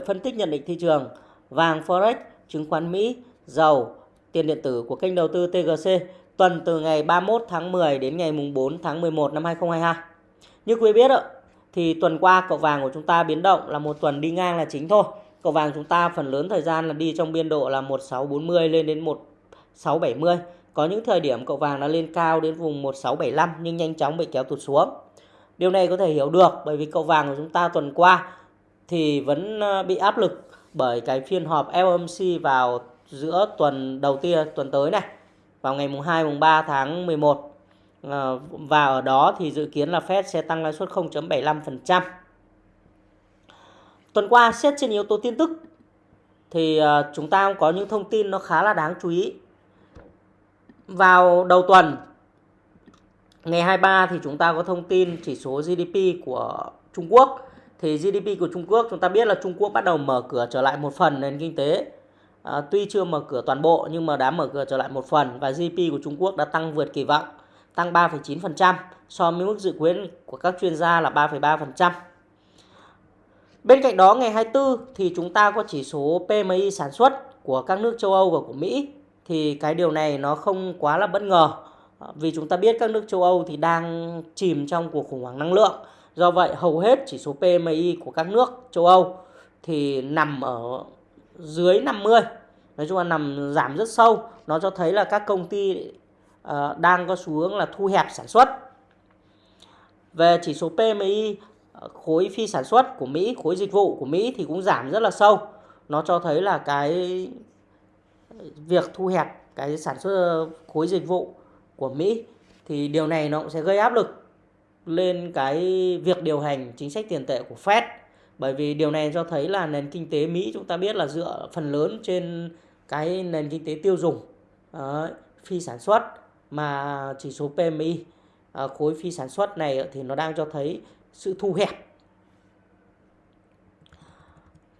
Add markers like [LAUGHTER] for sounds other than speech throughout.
Phân tích nhận định thị trường, vàng Forex, chứng khoán Mỹ, dầu, tiền điện tử của kênh đầu tư TGC tuần từ ngày 31 tháng 10 đến ngày mùng 4 tháng 11 năm 2022. Như quý biết thì tuần qua cậu vàng của chúng ta biến động là một tuần đi ngang là chính thôi. Cậu vàng chúng ta phần lớn thời gian là đi trong biên độ là 1640 lên đến 1670. Có những thời điểm cậu vàng đã lên cao đến vùng 1675 nhưng nhanh chóng bị kéo tụt xuống. Điều này có thể hiểu được bởi vì cậu vàng của chúng ta tuần qua thì vẫn ờ, bị áp lực bởi cái phiên họp FOMC vào giữa tuần đầu tiên tuần tới này, vào ngày mùng 2 mùng 3 tháng 11 ờ, và ở đó thì dự kiến là Fed sẽ tăng lãi suất 0.75%. Tuần qua xét trên yếu tố tin tức thì ờ, chúng ta có những thông tin nó khá là đáng chú ý. Vào đầu tuần, ngày 23 thì chúng ta có thông tin chỉ số GDP của Trung Quốc thì GDP của Trung Quốc chúng ta biết là Trung Quốc bắt đầu mở cửa trở lại một phần nền kinh tế. À, tuy chưa mở cửa toàn bộ nhưng mà đã mở cửa trở lại một phần và GDP của Trung Quốc đã tăng vượt kỳ vọng tăng 3,9% so với mức dự kiến của các chuyên gia là 3,3%. Bên cạnh đó ngày 24 thì chúng ta có chỉ số PMI sản xuất của các nước châu Âu và của Mỹ. Thì cái điều này nó không quá là bất ngờ à, vì chúng ta biết các nước châu Âu thì đang chìm trong cuộc khủng hoảng năng lượng. Do vậy hầu hết chỉ số PMI của các nước châu Âu thì nằm ở dưới 50. Nói chung là nằm giảm rất sâu. Nó cho thấy là các công ty uh, đang có xu hướng là thu hẹp sản xuất. Về chỉ số PMI ờ, khối phi sản xuất của Mỹ, khối dịch vụ của Mỹ thì cũng giảm rất là sâu. Nó cho thấy là cái việc thu hẹp cái sản xuất ờ, khối dịch vụ của Mỹ thì điều này nó cũng sẽ gây áp lực lên cái việc điều hành chính sách tiền tệ của Fed. Bởi vì điều này cho thấy là nền kinh tế Mỹ chúng ta biết là dựa phần lớn trên cái nền kinh tế tiêu dùng uh, phi sản xuất mà chỉ số PMI uh, ờ, khối phi sản xuất này thì nó đang cho thấy sự thu hẹp.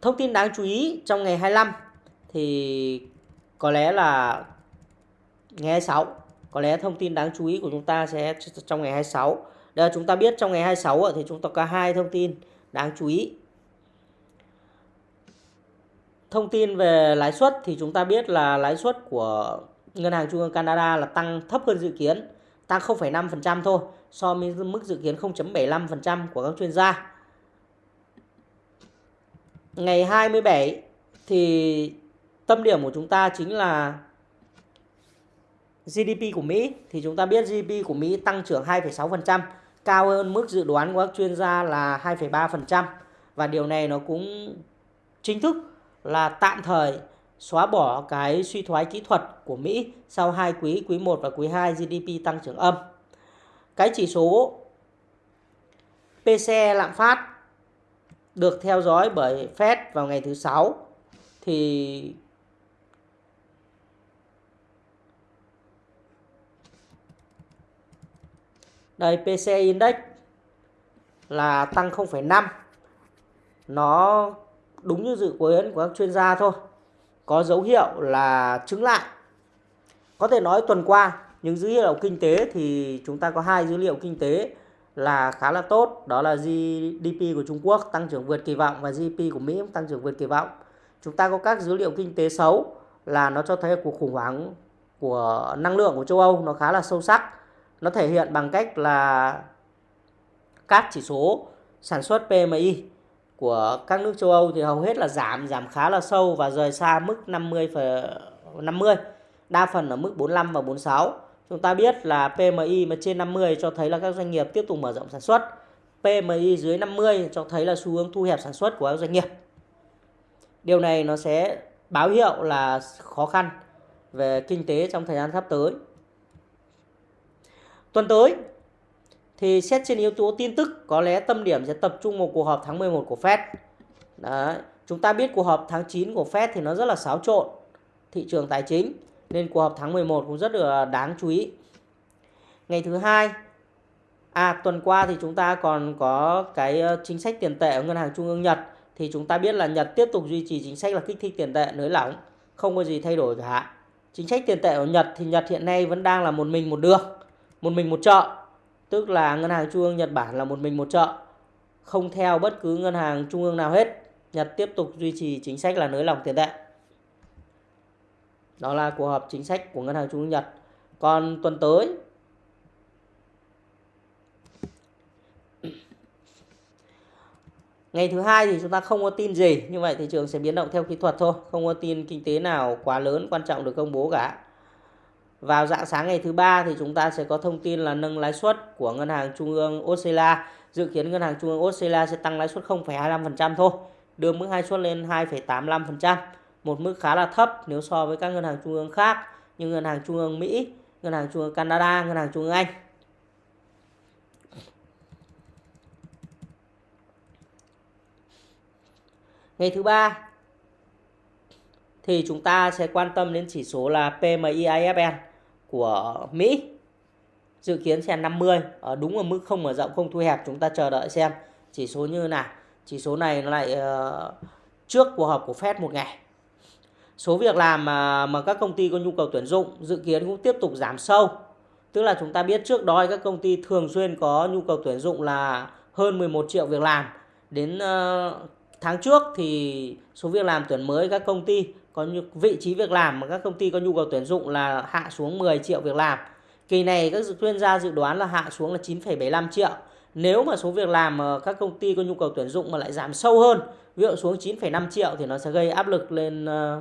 Thông tin đáng chú ý trong ngày 25 thì có lẽ là ngày 26 có lẽ thông tin đáng chú ý của chúng ta sẽ trong ngày 26 đây chúng ta biết trong ngày 26 thì chúng ta có hai thông tin đáng chú ý. Thông tin về lãi suất thì chúng ta biết là lãi suất của Ngân hàng Trung ương Canada là tăng thấp hơn dự kiến, tăng 0,5% thôi so với mức dự kiến 0.75% của các chuyên gia. Ngày 27 thì tâm điểm của chúng ta chính là GDP của Mỹ thì chúng ta biết GDP của Mỹ tăng trưởng 2,6% cao hơn mức dự đoán của các chuyên gia là 2,3% và điều này nó cũng chính thức là tạm thời xóa bỏ cái suy thoái kỹ thuật của Mỹ sau hai quý, quý 1 và quý 2 GDP tăng trưởng âm. Cái chỉ số PCE lạm phát được theo dõi bởi Fed vào ngày thứ sáu thì Đây PC Index là tăng 0,5. Nó đúng như dự kiến của các chuyên gia thôi. Có dấu hiệu là chứng lại. Có thể nói tuần qua những dữ liệu kinh tế thì chúng ta có hai dữ liệu kinh tế là khá là tốt. Đó là GDP của Trung Quốc tăng trưởng vượt kỳ vọng và GDP của Mỹ cũng tăng trưởng vượt kỳ vọng. Chúng ta có các dữ liệu kinh tế xấu là nó cho thấy cuộc khủng hoảng của năng lượng của châu Âu nó khá là sâu sắc nó thể hiện bằng cách là các chỉ số sản xuất PMI của các nước châu Âu thì hầu hết là giảm giảm khá là sâu và rời xa mức 50 50 đa phần ở mức 45 và 46 chúng ta biết là PMI mà trên 50 cho thấy là các doanh nghiệp tiếp tục mở rộng sản xuất. PMI dưới 50 cho thấy là xu hướng thu hẹp sản xuất của các doanh nghiệp. Điều này nó sẽ báo hiệu là khó khăn về kinh tế trong thời gian sắp tới. Tuần tới thì xét trên yếu tố tin tức có lẽ tâm điểm sẽ tập trung vào cuộc họp tháng 11 của Fed. Đấy. Chúng ta biết cuộc họp tháng 9 của Fed thì nó rất là xáo trộn thị trường tài chính nên cuộc họp tháng 11 cũng rất là đáng chú ý. Ngày thứ hai À tuần qua thì chúng ta còn có cái ờ, chính sách tiền tệ ở ngân hàng trung ương Nhật thì chúng ta biết là Nhật tiếp tục duy trì chính sách là kích thích tiền tệ nới lỏng, không có gì thay đổi cả. Chính sách tiền tệ ở Nhật thì Nhật hiện nay vẫn đang là một mình một đường một mình một chợ tức là ngân hàng trung ương Nhật Bản là một mình một chợ không theo bất cứ ngân hàng trung ương nào hết Nhật tiếp tục duy trì chính sách là nới lỏng tiền tệ. Đó là cuộc họp chính sách của Ngân hàng Trung ương Nhật. Còn tuần tới Ngày thứ hai thì chúng ta không có tin gì, như vậy thị trường sẽ biến động theo kỹ thuật thôi, không có tin kinh tế nào quá lớn quan trọng được công bố cả. Vào dạng sáng ngày thứ ba thì chúng ta sẽ có thông tin là nâng lãi suất của Ngân hàng Trung ương Australia. Dự kiến Ngân hàng Trung ương Australia sẽ tăng lãi suất 0,25% thôi, đưa mức hai suất lên 2,85%, một mức khá là thấp nếu so với các ngân hàng trung ương khác như Ngân hàng Trung ương Mỹ, Ngân hàng Trung ương Canada, Ngân hàng Trung ương Anh. Ngày thứ ba thì chúng ta sẽ quan tâm đến chỉ số là PMI IFN của Mỹ. Dự kiến sẽ 50, ở ờ, đúng ở mức không mở rộng không thu hẹp, chúng ta chờ đợi xem chỉ số như nào. Chỉ số này nó lại uh, trước cuộc họp của Fed một ngày. Số việc làm mà, mà các công ty có nhu cầu tuyển dụng dự kiến cũng tiếp tục giảm sâu. Tức là chúng ta biết trước đó các công ty thường xuyên có nhu cầu tuyển dụng là hơn 11 triệu việc làm. Đến uh, tháng trước thì số việc làm tuyển mới các công ty có vị trí việc làm mà các công ty có nhu cầu tuyển dụng là hạ xuống 10 triệu việc làm. Kỳ này các chuyên gia dự đoán là hạ xuống là 9,75 triệu. Nếu mà số việc làm mà các công ty có nhu cầu tuyển dụng mà lại giảm sâu hơn, ví dụ xuống 9,5 triệu thì nó sẽ gây áp lực lên ờ,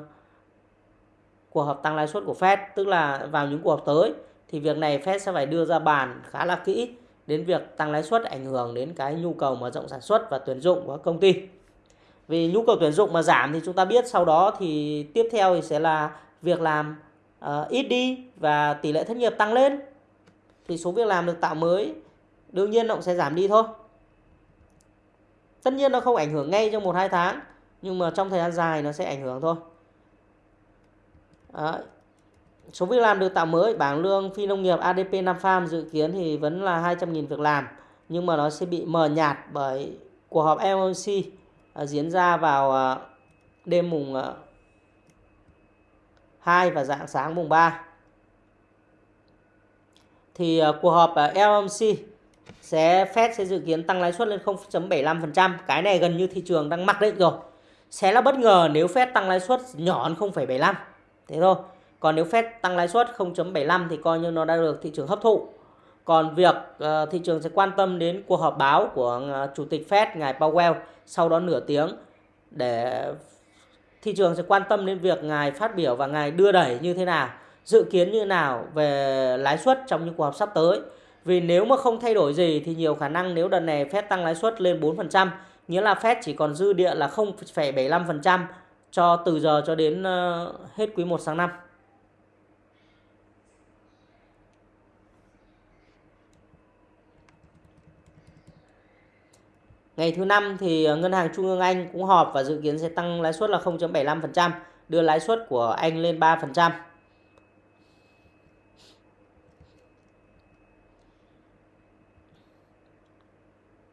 cuộc họp tăng lãi suất của Fed, tức là vào những cuộc họp tới thì việc này Fed sẽ phải đưa ra bàn khá là kỹ đến việc tăng lãi suất ảnh hưởng đến cái nhu cầu mở rộng sản xuất và tuyển dụng của các công ty. Vì nhu cầu tuyển dụng mà giảm thì chúng ta biết sau đó thì tiếp theo thì sẽ là việc làm uh, ít đi và tỷ lệ thất nghiệp tăng lên. Thì số việc làm được tạo mới đương nhiên nó cũng sẽ giảm đi thôi. Tất nhiên nó không ảnh hưởng ngay trong 1-2 tháng nhưng mà trong thời gian dài nó sẽ ảnh hưởng thôi. Đấy. Số việc làm được tạo mới, bảng lương phi nông nghiệp ADP Nam Farm dự kiến thì vẫn là 200.000 việc làm nhưng mà nó sẽ bị mờ nhạt bởi cuộc họp FOMC Ờ, diễn ra vào ờ, đêm mùng ờ, 2 và dạng sáng mùng 3 thì cuộc họp FOMC sẽ, Fed sẽ dự kiến tăng lãi suất lên 0.75%. Cái này gần như thị trường đang mặc định rồi. Sẽ là bất ngờ nếu Fed tăng lãi suất nhỏ hơn 0.75. Thế thôi. Còn nếu Fed tăng lãi suất 0.75 thì coi như nó đã được thị trường hấp thụ. Còn việc ờ, thị trường sẽ quan tâm đến cuộc họp báo của ờ, Chủ tịch Fed ngài Powell sau đó nửa tiếng để thị trường sẽ quan tâm đến việc ngài phát biểu và ngài đưa đẩy như thế nào, dự kiến như nào về lãi suất trong những cuộc họp sắp tới. Vì nếu mà không thay đổi gì thì nhiều khả năng nếu đợt này Fed tăng lãi suất lên 4%, nghĩa là Fed chỉ còn dư địa là 0,75% cho từ giờ cho đến ờ, hết quý 1 sang năm. Ngày thứ năm thì ờ, Ngân hàng Trung ương Anh cũng họp và dự kiến sẽ tăng lãi suất là 0.75%, đưa lãi suất của Anh lên 3%.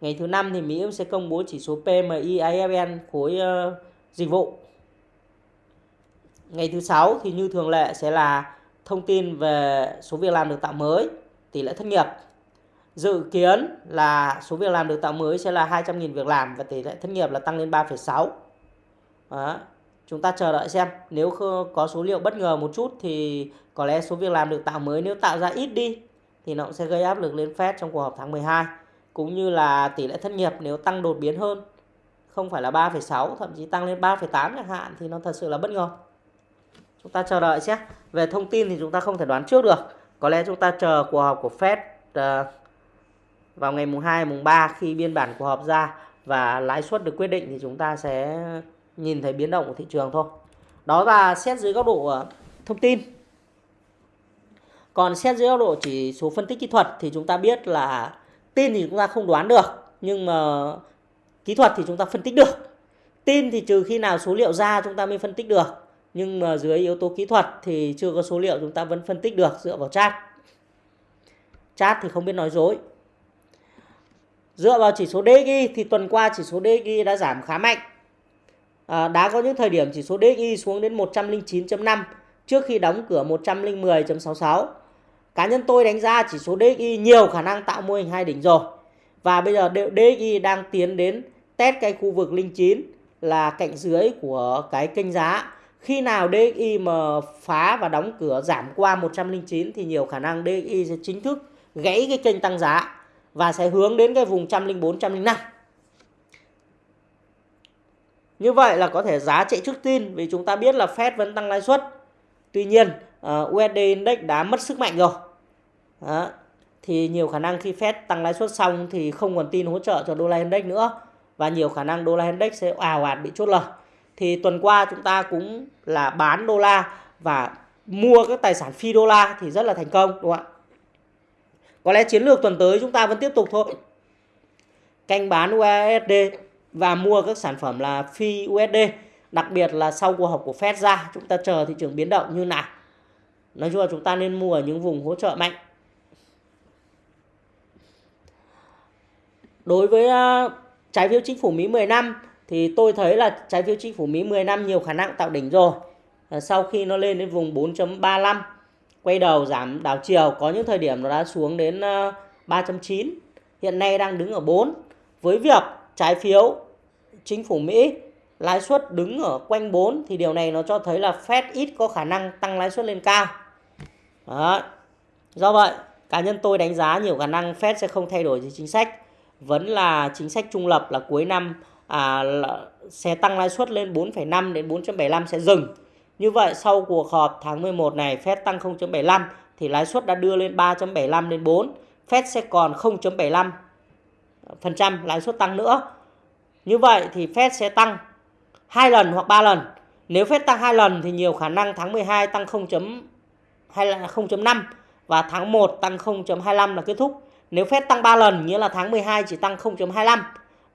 Ngày thứ năm thì Mỹ sẽ công bố chỉ số PMI IFN khối uh, dịch vụ. Ngày thứ sáu thì như thường lệ sẽ là thông tin về số việc làm được tạo mới, tỷ lệ thất nghiệp Dự kiến là số việc làm được tạo mới sẽ là 200.000 việc làm và tỷ lệ thất nghiệp là tăng lên 3,6. Chúng ta chờ đợi xem nếu có số liệu bất ngờ một chút thì có lẽ số việc làm được tạo mới nếu tạo ra ít đi thì nó cũng sẽ gây áp lực lên Fed trong cuộc họp tháng 12 cũng như là tỷ lệ thất nghiệp nếu tăng đột biến hơn không phải là 3,6 thậm chí tăng lên 3,8 chẳng hạn thì nó thật sự là bất ngờ. Chúng ta chờ đợi xem. Về thông tin thì chúng ta không thể đoán trước được. Có lẽ chúng ta chờ cuộc họp của Fed uh, vào ngày mùng 2, mùng 3 khi biên bản cuộc họp ra và lãi suất được quyết định thì chúng ta sẽ nhìn thấy biến động của thị trường thôi. Đó là xét dưới góc độ ờ, thông tin. Còn xét dưới góc độ chỉ số phân tích kỹ thuật thì chúng ta biết là tin thì chúng ta không đoán được nhưng mà kỹ thuật thì chúng ta phân tích được. Tin thì trừ khi nào số liệu ra chúng ta mới phân tích được. Nhưng mà dưới yếu tố kỹ thuật thì chưa có số liệu chúng ta vẫn phân tích được dựa vào chat chat thì không biết nói dối. Dựa vào chỉ số DXY thì tuần qua chỉ số DXY đã giảm khá mạnh. À, đã có những thời điểm chỉ số DXY xuống đến 109.5 trước khi đóng cửa 110.66. Cá nhân tôi đánh giá chỉ số DXY nhiều khả năng tạo mô hình hai đỉnh rồi. Và bây giờ DXY đang tiến đến test cái khu vực linh chín là cạnh dưới của cái kênh giá. Khi nào DXY mà phá và đóng cửa giảm qua 109 thì nhiều khả năng DXY sẽ chính thức gãy cái kênh tăng giá và sẽ hướng đến cái vùng 104 105. Như vậy là có thể giá chạy trước tin vì chúng ta biết là Fed vẫn tăng lãi suất. Tuy nhiên ờ, uh, USD Index đã mất sức mạnh rồi. Đó. Thì nhiều khả năng khi Fed tăng lãi suất xong thì không còn tin hỗ trợ cho đô la index nữa và nhiều khả năng đô la index sẽ ào ạt bị chốt lời. Thì tuần qua chúng ta cũng là bán đô la và mua các tài sản phi đô la thì rất là thành công đúng không ạ? Có lẽ chiến lược tuần tới chúng ta vẫn tiếp tục thôi. Canh bán USD và mua các sản phẩm là phi USD. Đặc biệt là sau cuộc họp của Fed ra, chúng ta chờ thị trường biến động như nào. Nói chung là chúng ta nên mua ở những vùng hỗ trợ mạnh. Đối với à, trái phiếu chính phủ Mỹ 10 năm thì tôi thấy là trái phiếu chính phủ Mỹ 10 năm nhiều khả năng tạo đỉnh rồi. Sau khi nó lên đến vùng 4.35 quay đầu giảm đảo chiều có những thời điểm nó đã xuống đến ờ, 3.9 hiện nay đang đứng ở 4 với việc trái phiếu chính phủ Mỹ lãi suất đứng ở quanh 4 thì điều này nó cho thấy là Fed ít có khả năng tăng lãi suất lên cao. Đó. Do vậy, cá nhân tôi đánh giá nhiều khả năng Fed sẽ không thay đổi gì chính sách. Vẫn là chính sách trung lập là cuối năm à, là sẽ tăng lãi suất lên 4,5 đến 4.75 sẽ dừng. Như vậy sau cuộc họp tháng 11 này Fed tăng 0.75 thì lãi suất đã đưa lên 3.75 đến 4. Fed sẽ còn 0.75% lãi suất tăng nữa. Như vậy thì Fed sẽ tăng hai lần hoặc 3 lần. Nếu Fed tăng hai lần thì nhiều khả năng tháng 12 tăng 0.5 và tháng 1 tăng 0.25 là kết thúc. Nếu Fed tăng 3 lần nghĩa là tháng 12 chỉ tăng 0.25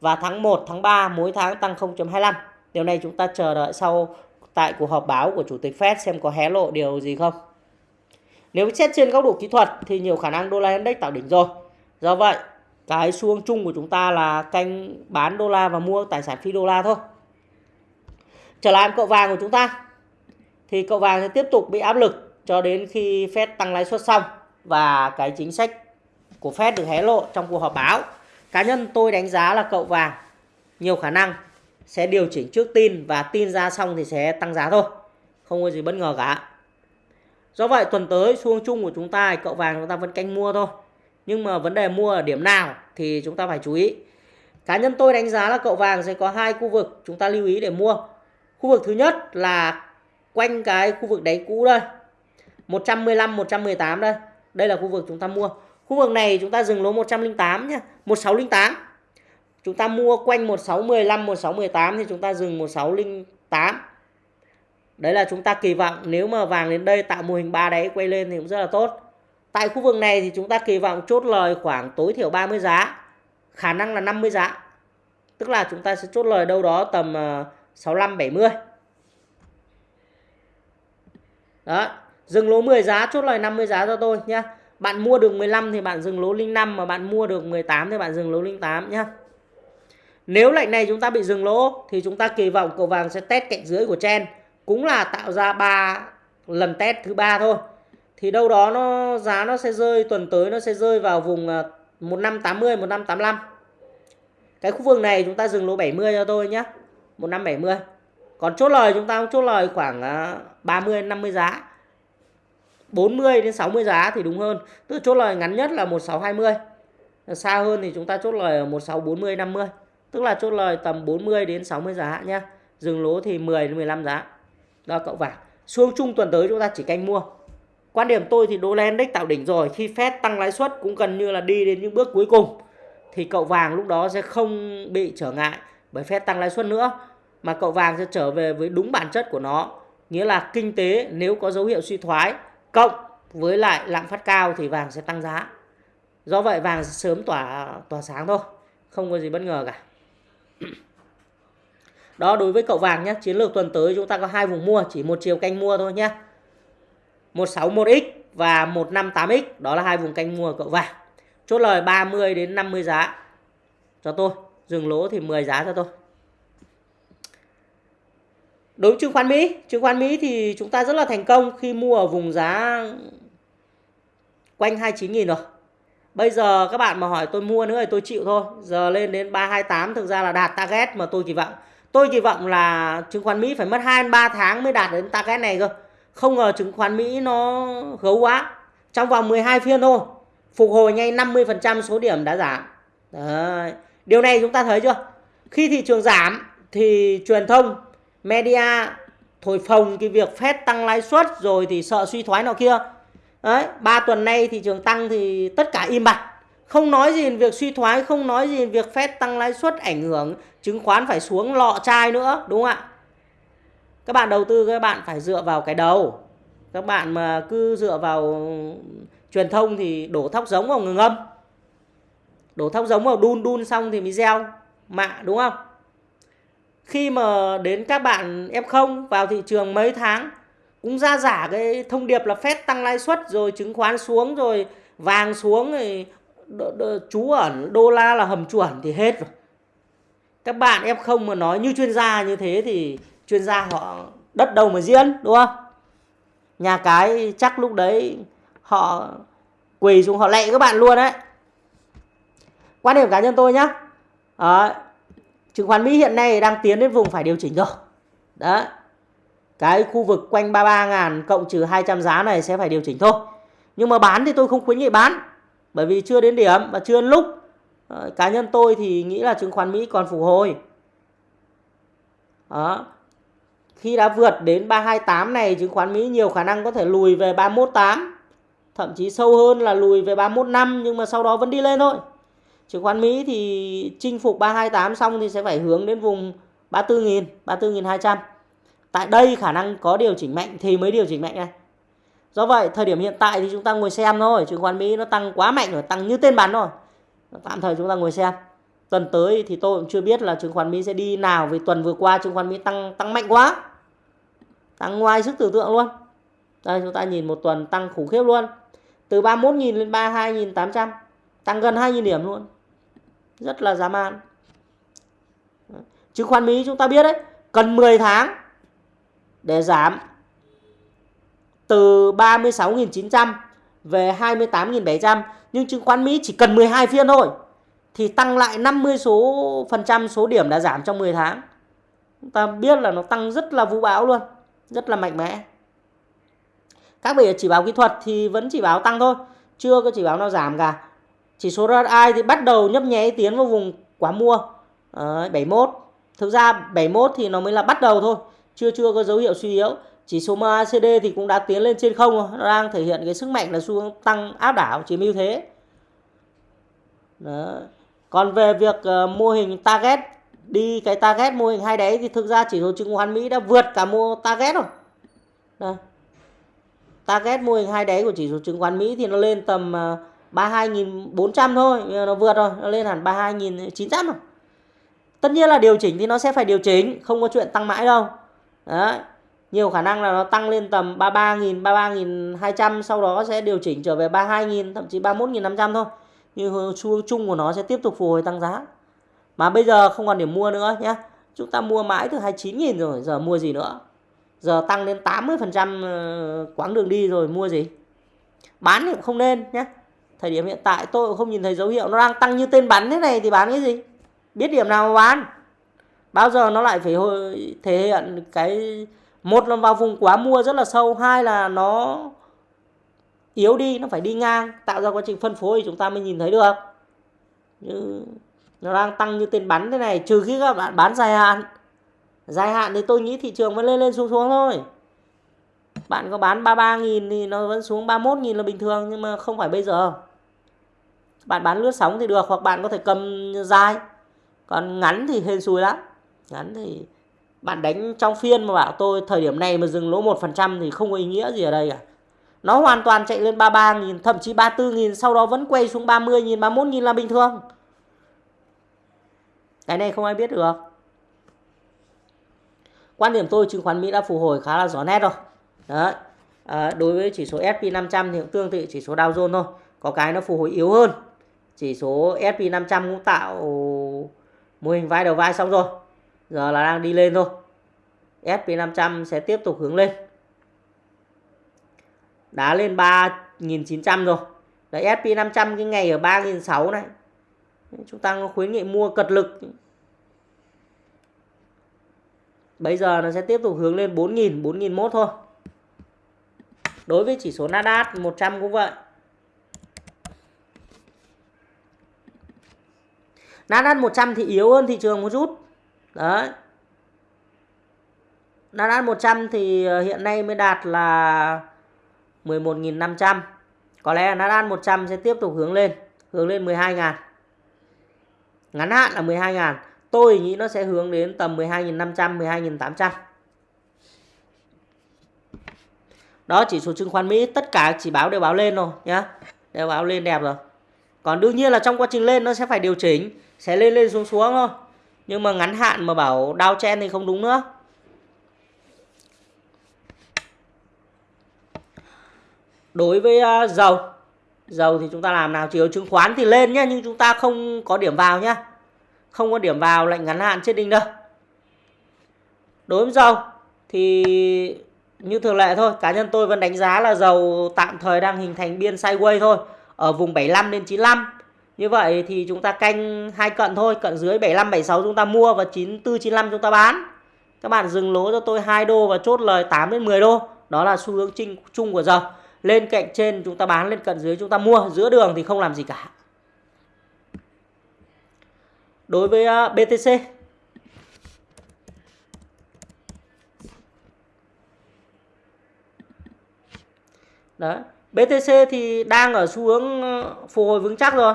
và tháng 1, tháng 3 mỗi tháng tăng 0.25. Điều này chúng ta chờ đợi sau tại cuộc họp báo của Chủ tịch Fed xem có hé lộ điều gì không. Nếu xét trên góc độ kỹ thuật thì nhiều khả năng đô la index tạo đỉnh rồi. Do vậy, cái xu hướng chung của chúng ta là canh bán đô la và mua tài sản phi đô la thôi. Trở lại cậu vàng của chúng ta thì cậu vàng sẽ tiếp tục bị áp lực cho đến khi Fed tăng lãi suất xong và cái chính sách của Fed được hé lộ trong cuộc họp báo. Cá nhân tôi đánh giá là cậu vàng nhiều khả năng sẽ điều chỉnh trước tin và tin ra xong thì sẽ tăng giá thôi. Không có gì bất ngờ cả. Do vậy, tuần tới xu hướng chung của chúng ta cậu vàng chúng ta vẫn canh mua thôi. Nhưng mà vấn đề mua ở điểm nào thì chúng ta phải chú ý. Cá nhân tôi đánh giá là cậu vàng sẽ có hai khu vực chúng ta lưu ý để mua. Khu vực thứ nhất là quanh cái khu vực đáy cũ đây. 115 118 đây. Đây là khu vực chúng ta mua. Khu vực này chúng ta dừng lỗ 108 nhé. 1608. Chúng ta mua quanh 1615, 1618 thì chúng ta dừng 1608. Đấy là chúng ta kỳ vọng nếu mà vàng đến đây tạo mô hình ba đáy quay lên thì cũng rất là tốt. Tại khu vực này thì chúng ta kỳ vọng chốt lời khoảng tối thiểu 30 giá. Khả năng là 50 giá. Tức là chúng ta sẽ chốt lời đâu đó tầm ờ, 65 70. Đó, dừng lỗ 10 giá chốt lời 50 giá cho tôi nhé Bạn mua được 15 thì bạn dừng lỗ 05 mà bạn mua được 18 thì bạn dừng lỗ 08 nhé nếu lệnh này chúng ta bị dừng lỗ, thì chúng ta kỳ vọng cầu vàng sẽ test cạnh dưới của chen cũng là tạo ra ba lần test thứ ba thôi. Thì đâu đó nó, giá nó sẽ rơi, tuần tới nó sẽ rơi vào vùng à, 1580 1585. Cái khu vực này chúng ta dừng lỗ 70 cho tôi nhé. 1570. Còn chốt lời chúng ta cũng chốt lời khoảng à, 30 50 giá. 40 đến 60 giá thì đúng hơn. Tức chốt lời ngắn nhất là 1620. Xa hơn thì chúng ta chốt lời 1640 50. Tức là chốt lời tầm 40 đến 60 giá nhá. Dừng lỗ thì 10 đến 15 giá. Đó, cậu vàng. Xuống chung tuần tới chúng ta chỉ canh mua. Quan điểm tôi thì đô la index tạo đỉnh rồi. Khi Fed tăng lãi suất cũng gần như là đi đến những bước cuối cùng. Thì cậu vàng lúc đó sẽ không bị trở ngại bởi Fed tăng lãi suất nữa. Mà cậu vàng sẽ trở về với đúng bản chất của nó. Nghĩa là kinh tế nếu có dấu hiệu suy thoái, cộng với lại lạm phát cao thì vàng sẽ tăng giá. Do vậy vàng sẽ sớm tỏa tỏa sáng thôi. Không có gì bất ngờ cả. [CLEARS THROAT] Đó đối với cậu vàng nhé. Chiến lược tuần tới chúng ta có hai vùng mua. Chỉ một chiều canh mua thôi nhé. 161X và 158X. Đó là hai vùng canh mua cậu vàng. Chốt lời 30 đến 50 giá cho tôi. Dừng lỗ thì 10 giá cho tôi. Đối với chứng khoán Mỹ, chứng khoán Mỹ thì chúng ta rất là thành công khi mua ở vùng giá quanh 29.000 rồi. Bây giờ các bạn mà hỏi tôi mua nữa thì tôi chịu thôi. Giờ lên đến 328 thực ra là đạt target mà tôi kỳ vọng. tôi kỳ vọng là chứng khoán Mỹ phải mất 2 3 tháng mới đạt đến target này cơ. Không ngờ chứng khoán Mỹ nó gấu quá. Trong vòng 12 phiên thôi, phục hồi ngay 50% số điểm đã giảm. Đấy. Điều này chúng ta thấy chưa? Khi thị trường giảm thì truyền thông, media thổi phồng cái việc phép tăng lãi suất rồi thì sợ suy thoái nào kia. Đấy, 3 tuần nay thị trường tăng thì tất cả im bặt. Không nói gì về việc suy thoái, không nói gì về việc Fed tăng lãi suất ảnh hưởng chứng khoán phải xuống lọ chai nữa, đúng không ạ? Các bạn đầu tư các bạn phải dựa vào cái đầu. Các bạn mà cứ dựa vào truyền thông thì đổ thóc giống vào ngừng âm. Đổ thóc giống vào đun đun xong thì mới gieo mạ đúng không? Khi mà đến các bạn F0 vào thị trường mấy tháng cũng ra giả cái thông điệp là Fed tăng lãi suất rồi chứng khoán xuống rồi vàng xuống rồi chú ẩn đô la là hầm chuẩn thì hết rồi. Các bạn F0 mà nói như chuyên gia như thế thì chuyên gia họ đất đâu mà diễn đúng không? Nhà cái chắc lúc đấy họ quỳ xuống họ lạy các bạn luôn đấy. Quan điểm cá nhân tôi nhá. À, chứng khoán Mỹ hiện nay đang tiến đến vùng phải điều chỉnh rồi. Đấy cái khu vực quanh 33 ngàn cộng trừ 200 giá này sẽ phải điều chỉnh thôi. Nhưng mà bán thì tôi không khuyến nghị bán, bởi vì chưa đến điểm và chưa đến lúc. Ờ, cá nhân tôi thì nghĩ là chứng khoán Mỹ còn phục hồi. Đó. Khi đã vượt đến 328 này, chứng khoán Mỹ nhiều khả năng có thể lùi về 318 thậm chí sâu hơn là lùi về 315 nhưng mà sau đó vẫn đi lên thôi. Chứng khoán Mỹ thì chinh phục 328 xong thì sẽ phải hướng đến vùng 34.000 34.200 tại đây khả năng có điều chỉnh mạnh thì mới điều chỉnh mạnh này do vậy, thời điểm hiện tại thì chúng ta ngồi xem thôi, chứng khoán Mỹ nó tăng quá mạnh rồi, tăng như tên bắn rồi. Tạm thời chúng ta ngồi xem. Tuần tới thì tôi cũng chưa biết là chứng khoán Mỹ sẽ đi nào, vì tuần vừa qua chứng khoán Mỹ tăng tăng mạnh quá. Tăng ngoài sức tưởng tượng luôn. Đây, chúng ta nhìn một tuần tăng khủng khiếp luôn. Từ 31.000 lên 32.800 tăng gần 2.000 điểm luôn. Rất là dã man. Chứng khoán Mỹ chúng ta biết đấy, cần 10 tháng để giảm từ 36.900 về 28.700 nhưng chứng khoán Mỹ chỉ cần 12 phiên thôi thì tăng lại 50 số phần trăm số điểm đã giảm trong 10 tháng. Chúng ta biết là nó tăng rất là vũ bão luôn, rất là mạnh mẽ. Các vị chỉ báo kỹ thuật thì vẫn chỉ báo tăng thôi, chưa có chỉ báo nào giảm cả. Chỉ số RSI thì bắt đầu nhấp nháy tiến vào vùng quá mua ờ, à, 71. Thực ra 71 thì nó mới là bắt đầu thôi, chưa chưa có dấu hiệu suy yếu. Chỉ số MACD thì cũng đã tiến lên trên không nó đang thể hiện cái sức mạnh là xu hướng tăng áp đảo chiếm ưu thế. Đó. còn về việc uh, mô hình target đi cái target mô hình hai đáy thì thực ra chỉ số chứng khoán Mỹ đã vượt cả mô target rồi. Đó. target mô hình hai đáy của chỉ số chứng khoán Mỹ thì nó lên tầm ờ, uh, 32.400 thôi nó vượt rồi nó lên hẳn 32.900 rồi. Tất nhiên là điều chỉnh thì nó sẽ phải điều chỉnh không có chuyện tăng mãi đâu đấy, nhiều khả năng là nó tăng lên tầm 33.000 33.200 sau đó sẽ điều chỉnh trở về 32.000 thậm chí 31.500 thôi. Nhưng xu hướng chung của nó sẽ tiếp tục phục hồi tăng giá. Mà bây giờ không còn điểm mua nữa nhé chúng ta mua mãi từ 29.000 rồi, giờ mua gì nữa? Giờ tăng đến 80% ờ, quãng đường đi rồi mua gì? Bán thì cũng không nên nhé thời điểm hiện tại tôi cũng không nhìn thấy dấu hiệu nó đang tăng như tên bắn thế này thì bán cái gì? Biết điểm nào mà bán bao giờ nó lại phải thể hiện cái một là vào vùng quá mua rất là sâu, hai là nó yếu đi, nó phải đi ngang, tạo ra quá trình phân phối thì chúng ta mới nhìn thấy được. Như nó đang tăng như tên bắn thế này, trừ khi các bạn bán dài hạn. Dài hạn thì tôi nghĩ thị trường vẫn lên lên xuống xuống thôi. Bạn có bán 33.000 thì nó vẫn xuống 31.000 là bình thường, nhưng mà không phải bây giờ. Bạn bán lướt sóng thì được, hoặc bạn có thể cầm dài. Còn ngắn thì hên xui lắm ngắn thì bạn đánh trong phiên mà bảo tôi thời điểm này mà dừng lỗ 1% thì không có ý nghĩa gì ở đây cả. Nó hoàn toàn chạy lên 33.000, thậm chí 34.000, sau đó vẫn quay xuống 30.000, 31.000 là bình thường. Cái này không ai biết được. Quan điểm tôi chứng khoán Mỹ đã phục hồi khá là rõ nét rồi. Đấy. À, đối với chỉ số S&P 500 thì cũng tương tự chỉ số Dow Jones thôi. Có cái nó phục hồi yếu hơn. Chỉ số S&P 500 cũng tạo mô hình vai đầu vai xong rồi giờ là đang đi lên thôi SP500 sẽ tiếp tục hướng lên đá lên 3.900 rồi đấy SP500 cái ngày ở 3.600 này chúng ta khuyến nghị mua cật lực Bây giờ nó sẽ tiếp tục hướng lên 4.000, 4.001 thôi. Đối với chỉ số Nasdaq 100 cũng vậy. Nasdaq 100 thì yếu hơn thị trường một chút. Đấy. Nasdaq 100 thì ờ, hiện nay mới đạt là 11.500. Có lẽ là Nasdaq 100 sẽ tiếp tục hướng lên, hướng lên 12.000. Ngắn hạn là 12.000. Tôi nghĩ nó sẽ hướng đến tầm 12.500, 12.800. Đó chỉ số chứng khoán Mỹ tất cả chỉ báo đều báo lên rồi nhá. Đều báo lên đẹp rồi. Còn đương nhiên là trong quá trình lên nó sẽ phải điều chỉnh, sẽ lên lên xuống xuống thôi. Nhưng mà ngắn hạn mà bảo đau chen thì không đúng nữa. Đối với uh, dầu Dầu thì chúng ta làm nào? Chỉ có chứng khoán thì lên nhá Nhưng chúng ta không có điểm vào nhá Không có điểm vào lệnh ngắn hạn chết đinh đâu Đối với dầu Thì như thường lệ thôi Cá nhân tôi vẫn đánh giá là dầu tạm thời đang hình thành biên sideways thôi Ở vùng 75 đến 95 như vậy thì chúng ta canh hai cận thôi Cận dưới 75, 76 chúng ta mua Và 94, 95 chúng ta bán. Các bạn dừng lỗ cho tôi 2 đô và chốt lời 8 đến 10 đô. Đó là xu hướng chung của dầu lên cạnh trên chúng ta bán lên cận dưới chúng ta mua. Giữa đường thì không làm gì cả. Đối với à, BTC Đấy. BTC thì đang ở xu hướng à, phục hồi vững chắc rồi.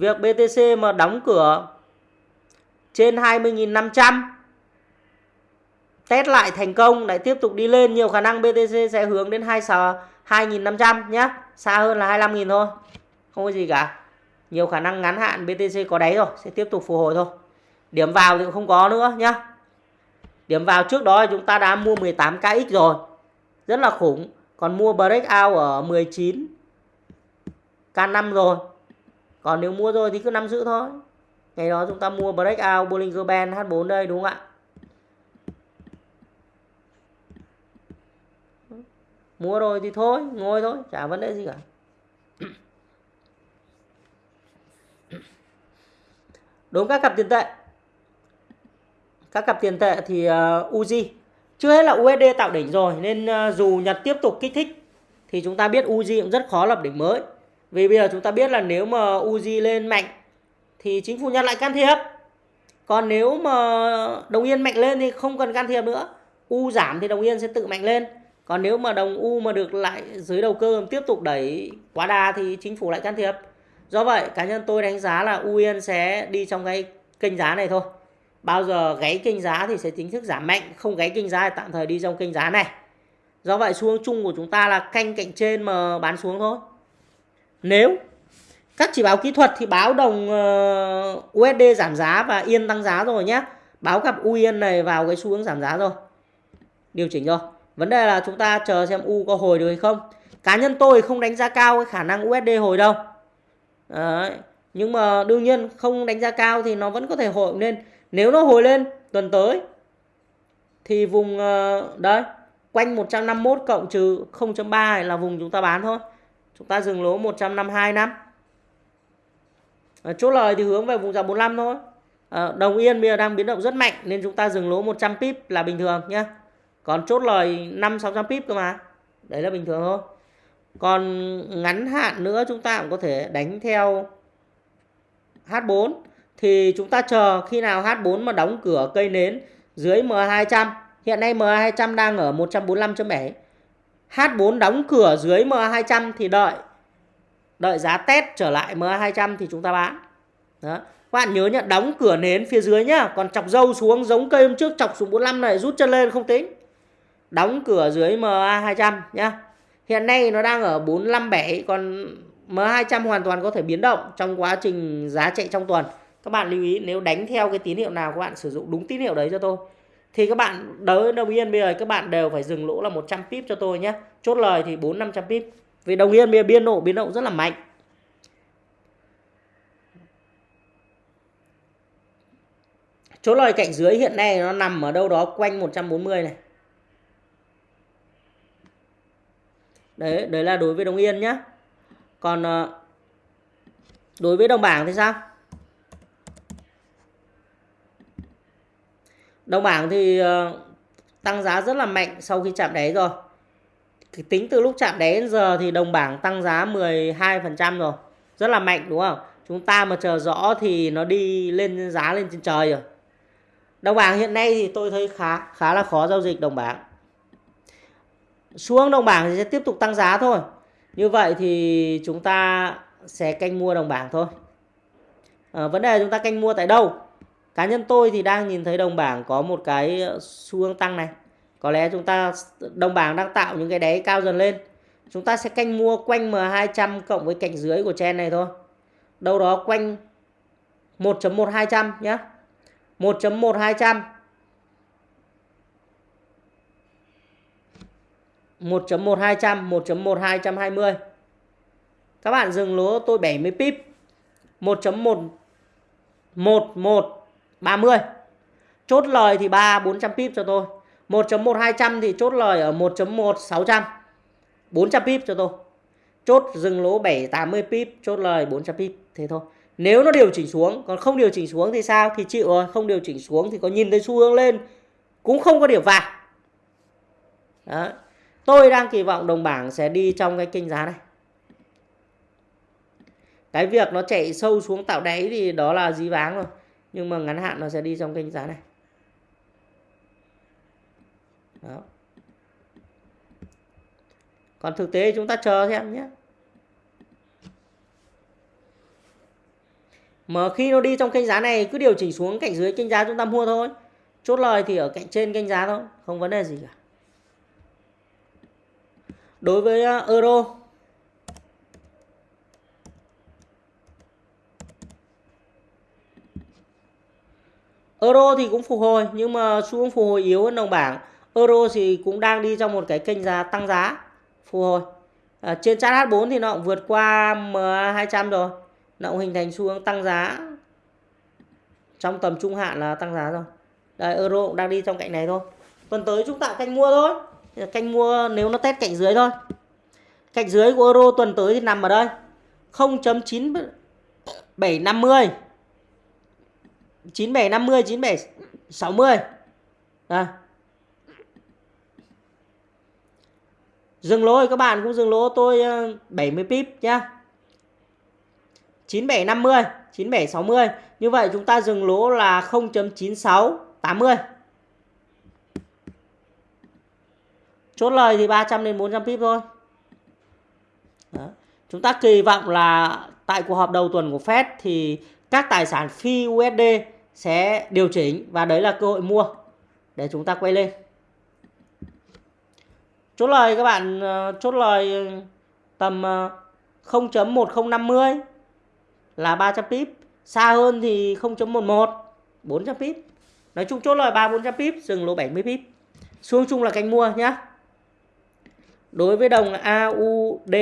Việc BTC mà đóng cửa trên 20.500 test lại thành công, lại tiếp tục đi lên, nhiều khả năng BTC sẽ hướng đến 2.500 nhé xa hơn là 25.000 thôi, không có gì cả. Nhiều khả năng ngắn hạn BTC có đáy rồi, sẽ tiếp tục phục hồi thôi. Điểm vào thì không có nữa nhé. điểm vào trước đó chúng ta đã mua 18kx rồi. Rất là khủng. Còn mua breakout ở 19 K5 rồi còn nếu mua rồi thì cứ nắm giữ thôi. Ngày đó chúng ta mua breakout Bollinger Band H4 đây đúng không ạ? Mua rồi thì thôi ngồi thôi chả vấn đề gì cả. Đúng các cặp tiền tệ. Các cặp tiền tệ thì uh, Uzi. Chưa hết là USD tạo đỉnh rồi nên uh, dù Nhật tiếp tục kích thích thì chúng ta biết Uzi cũng rất khó lập đỉnh mới vì bây giờ chúng ta biết là nếu mà Uzi lên mạnh, thì chính phủ Nhật lại can thiệp. Còn nếu mà đồng yên mạnh lên thì không cần can thiệp nữa. U giảm thì đồng yên sẽ tự mạnh lên. Còn nếu mà đồng U mà được lại dưới đầu cơ tiếp tục đẩy quá đà thì chính phủ lại can thiệp. Do vậy, cá nhân tôi đánh giá là U Yên sẽ đi trong cái kênh giá này thôi. Bao giờ gáy kênh giá thì sẽ chính thức giảm mạnh, không gáy kênh giá thì tạm thời đi trong kênh giá này. Do vậy xu hướng chung của chúng ta là canh cạnh trên mà bán xuống thôi nếu các chỉ báo kỹ thuật thì báo đồng ờ, USD giảm giá và Yên tăng giá rồi nhé báo cặp U Yên này vào cái xu hướng giảm giá rồi điều chỉnh rồi Vấn đề là chúng ta chờ xem U có hồi được hay không. Cá nhân tôi không đánh giá cao cái khả năng USD hồi đâu. Đấy. Nhưng mà đương nhiên không đánh giá cao thì nó vẫn có thể hồi lên. Nếu nó hồi lên tuần tới thì vùng ờ, đấy, quanh 151 cộng trừ 0.3 là vùng chúng ta bán thôi. Chúng ta dừng lỗ 152 năm. À, Chốt lời thì hướng về vùng giá 45 thôi. À, đồng yên bây giờ đang biến động rất mạnh nên chúng ta dừng lỗ 100 pip là bình thường nhé còn chốt lời 5 600 pip cơ mà. Đấy là bình thường thôi. Còn ngắn hạn nữa chúng ta cũng có thể đánh theo H4 thì chúng ta chờ khi nào H4 mà đóng cửa cây nến dưới MA200 hiện nay MA200 đang ở 145.7 H4 đóng cửa dưới MA200 thì đợi đợi giá test trở lại MA200 thì chúng ta bán đó các bạn nhớ nhá, đóng cửa nến phía dưới nhá còn chọc dâu xuống, giống cây hôm trước chọc xuống 45 này, rút chân lên không tính đóng cửa dưới MA 200 nhá. Hiện nay nó đang ở 457 còn MA 200 hoàn toàn có thể biến động trong quá trình giá chạy trong tuần. Các bạn lưu ý, nếu đánh theo cái tín hiệu nào, các bạn sử dụng đúng tín hiệu đấy cho tôi. Thì các bạn đối đồng yên, bây giờ các bạn đều phải dừng lỗ là 100 pip cho tôi nhé. Chốt lời thì 4 500 pip. Vì đồng yên, bây giờ biên độ biến động rất là mạnh. Chốt lời cạnh dưới hiện nay nó nằm ở đâu đó quanh 140 này. đấy đấy là đối với đồng yên nhé còn ờ, đối với đồng bảng thì sao Đồng bảng thì ờ, tăng giá rất là mạnh sau khi chạm đáy rồi. Thì tính từ lúc chạm đáy đến giờ thì đồng bảng tăng giá 12% rồi. Rất là mạnh đúng không? Chúng ta mà chờ rõ thì nó đi lên giá lên trên trời rồi. Đồng bảng hiện nay thì tôi thấy khá khá là khó giao dịch đồng bảng. Xuống đồng bảng thì sẽ tiếp tục tăng giá thôi. Như vậy thì chúng ta sẽ canh mua đồng bảng thôi. À, vấn đề chúng ta canh mua tại đâu? Cá nhân tôi thì đang nhìn thấy đồng bảng có một cái ờ, xu hướng tăng này. Có lẽ chúng ta đồng bảng đang tạo những cái đáy cao dần lên. Chúng ta sẽ canh mua quanh M200 cộng với cạnh dưới của chen này thôi. Đâu đó quanh 1.1200 nhé. 1.1200 1.1200 1.1220 Các bạn dừng lỗ, tôi 70 pip 1.1 11 30 Chốt lời thì 3 400 pip cho tôi. 1.1 200 thì chốt lời ở 1.1 600 400 pip cho tôi. Chốt dừng lỗ 7 80 pip, Chốt lời 400 pip, Thế thôi. Nếu nó điều chỉnh xuống, Còn không điều chỉnh xuống thì sao? Thì chịu rồi, Không điều chỉnh xuống thì có nhìn thấy xu hướng lên, Cũng không có điểm vàng Đó. Tôi đang kỳ vọng đồng bảng sẽ đi trong cái kênh giá này. Cái việc nó chạy sâu xuống tạo đáy thì đó là dí váng rồi nhưng mà ngắn hạn nó sẽ đi trong kênh giá này. Đó. Còn thực tế chúng ta chờ xem nhé. Mà khi nó đi trong kênh giá này, cứ điều chỉnh xuống cạnh dưới kênh giá chúng ta mua thôi. Chốt lời thì ở cạnh trên kênh giá thôi, không vấn đề gì cả. Đối với ờ, euro Euro thì cũng phục hồi nhưng mà xu hướng phục hồi yếu hơn đồng bảng. Euro thì cũng đang đi trong một cái kênh giá tăng giá phục hồi. À, trên chart H4 thì nó cũng vượt qua M200 rồi. Nó cũng hình thành xu hướng tăng giá. Trong tầm trung hạn là tăng giá rồi. Đây euro cũng đang đi trong cạnh này thôi. Tuần tới chúng ta canh mua thôi. Canh mua nếu nó test cạnh dưới thôi. Cạnh dưới của euro tuần tới thì nằm ở đây. 0.9750 9750 9760 à. Dừng lỗ các bạn cũng dừng lỗ tôi ờ, 70 pip nhá. 9750 9760 Như vậy chúng ta dừng lỗ là 0.9680 Chốt lời thì 300 đến 400 pip thôi. Đó. Chúng ta kỳ vọng là tại cuộc họp đầu tuần của Fed thì các tài sản phi USD sẽ điều chỉnh và đấy là cơ hội mua để chúng ta quay lên. Chốt lời các bạn ờ, chốt lời tầm ờ, 0.1050 là 300 pip, xa hơn thì 0.11 400 pip. Nói chung chốt lời 3 400 pip, dừng lỗ 70 pip. Xuống chung là canh mua nhé Đối với đồng AUD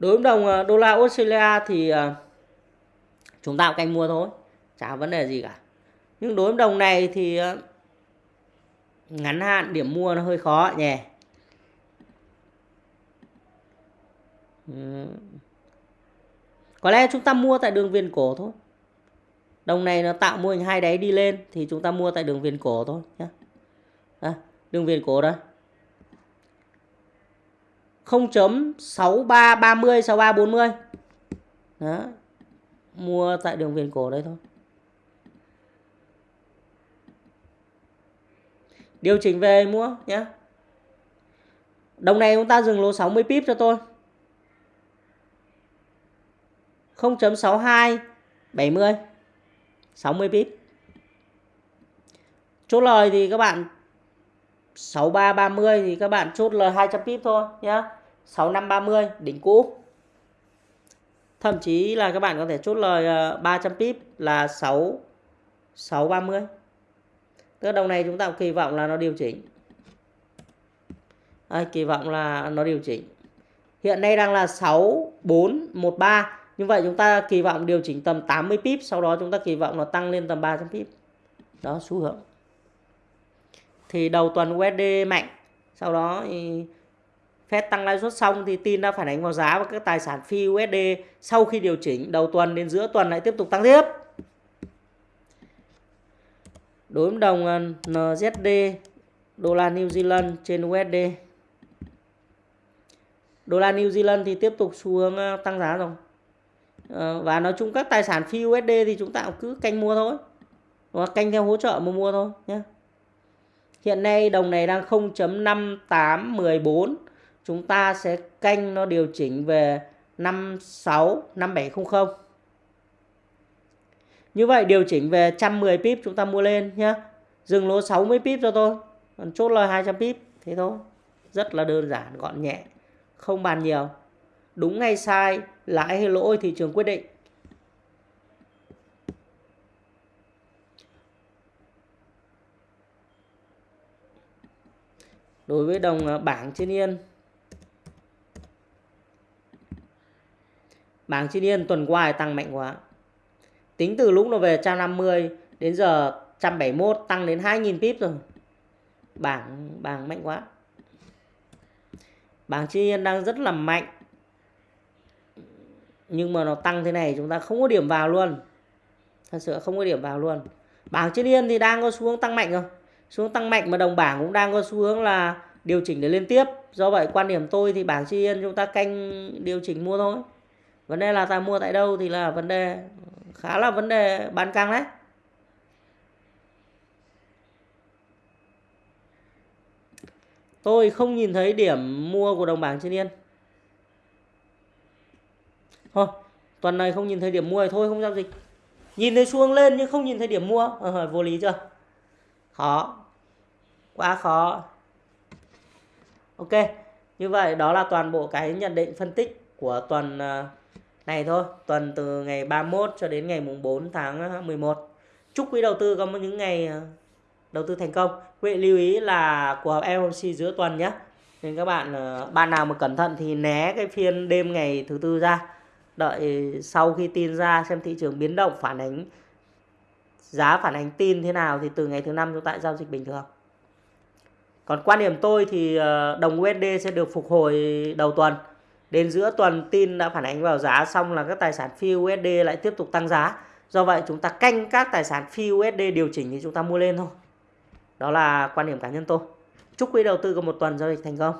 đối với đồng ờ, đô la Australia thì ờ, chúng ta cũng canh mua thôi chả vấn đề gì cả. Nhưng đối với đồng này thì ờ, ngắn hạn điểm mua nó hơi khó nhỉ. Có lẽ chúng ta mua tại đường viền cổ thôi. Đồng này nó tạo mô hình hai đáy đi lên thì chúng ta mua tại đường viền cổ thôi nhé à, đường viền cổ đây. 0.6330 6340 đó. Mua tại đường viền cổ đây thôi. Điều chỉnh về mua nhé đồng này chúng ta dừng lỗ 60 pip cho tôi. 0.62 70 60 pip. Chốt lời thì các bạn 6330 thì các bạn chốt lời 200 pip thôi nhá. 6530 đỉnh cũ. Thậm chí là các bạn có thể chốt lời ờ, 300 pip là 6 630 tức đồng này chúng ta kỳ vọng là nó điều chỉnh. À, kỳ vọng là nó điều chỉnh. Hiện nay đang là 6413 như vậy chúng ta kỳ vọng điều chỉnh tầm 80 pip sau đó chúng ta kỳ vọng nó tăng lên tầm 300 pip. Đó xu hướng. Thì đầu tuần USD mạnh. Sau đó thì Fed tăng lãi suất xong thì tin đã phản ánh vào giá và các tài sản phi USD sau khi điều chỉnh đầu tuần đến giữa tuần lại tiếp tục tăng tiếp. Đối với đồng ờ, NZD, đô la New Zealand trên USD. Đô la New Zealand thì tiếp tục xu hướng ờ, tăng giá rồi. Ờ, và nói chung các tài sản phi USD thì chúng ta cứ canh mua thôi. Hoặc canh theo hỗ trợ mà mua thôi nhé. Hiện nay đồng này đang 0.5814 chúng ta sẽ canh nó điều chỉnh về 56 5700. Như vậy điều chỉnh về 110 pip chúng ta mua lên nhé. Dừng lỗ 60 pip cho tôi. Còn chốt lời 200 pip. Thế thôi. Rất là đơn giản, gọn nhẹ. Không bàn nhiều. Đúng hay sai, lãi hay lỗ thị trường quyết định. Đối với đồng ờ, bảng trên yên Bảng Chi yên tuần qua tăng mạnh quá. Tính từ lúc nó về 150 đến giờ 171 tăng đến 2.000 pip rồi. Bảng bảng mạnh quá. Bảng Chi yên đang rất là mạnh. Nhưng mà nó tăng thế này chúng ta không có điểm vào luôn. Thật sự không có điểm vào luôn. Bảng Chi yên thì đang có xu hướng tăng mạnh rồi. Xu hướng tăng mạnh mà đồng bảng cũng đang có xu hướng là điều chỉnh để lên tiếp. Do vậy quan điểm tôi thì bảng Chi yên chúng ta canh điều chỉnh mua thôi vấn đề là ta mua tại đâu thì là vấn đề khá là vấn đề bán căng đấy. Tôi không nhìn thấy điểm mua của đồng bảng trên yên. Thôi tuần này không nhìn thấy điểm mua thì thôi không giao dịch. Nhìn thấy xuống lên nhưng không nhìn thấy điểm mua. Ờ, ờ vô lý chưa? Khó. Quá khó. Ok như vậy đó là toàn bộ cái nhận định phân tích của tuần uh, này thôi, tuần từ ngày 31 cho đến ngày mùng 4 tháng ờ, 11 chúc quý đầu tư có những ngày ờ, đầu tư thành công. Quý vị lưu ý là của FOMC giữa tuần nhé nên các bạn ờ, bạn nào mà cẩn thận thì né cái phiên đêm ngày thứ tư ra. Đợi sau khi tin ra xem thị trường biến động, phản ánh, giá phản ánh tin thế nào thì từ ngày thứ năm chúng ta giao dịch bình thường. Còn quan điểm tôi thì đồng USD sẽ được phục hồi đầu tuần. Đến giữa tuần tin đã phản ánh vào giá, xong là các tài sản phi USD lại tiếp tục tăng giá. Do vậy chúng ta canh các tài sản phi USD điều chỉnh thì chúng ta mua lên thôi. Đó là quan điểm cá nhân tôi. Chúc quý đầu tư có một tuần giao dịch thành công.